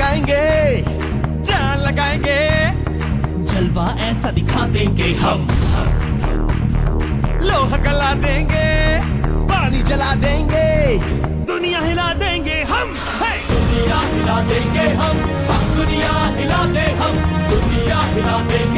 लगाएँगे। जान लगाएँगे। जलवा ऐसा दिखा देंगे हम। लोहा गला देंगे। पानी जला देंगे। दुनिया हिला देंगे हम। Hey! दुनिया हिला देंगे हम। दुनिया हिला दे हम। दुनिया हिला देंगे।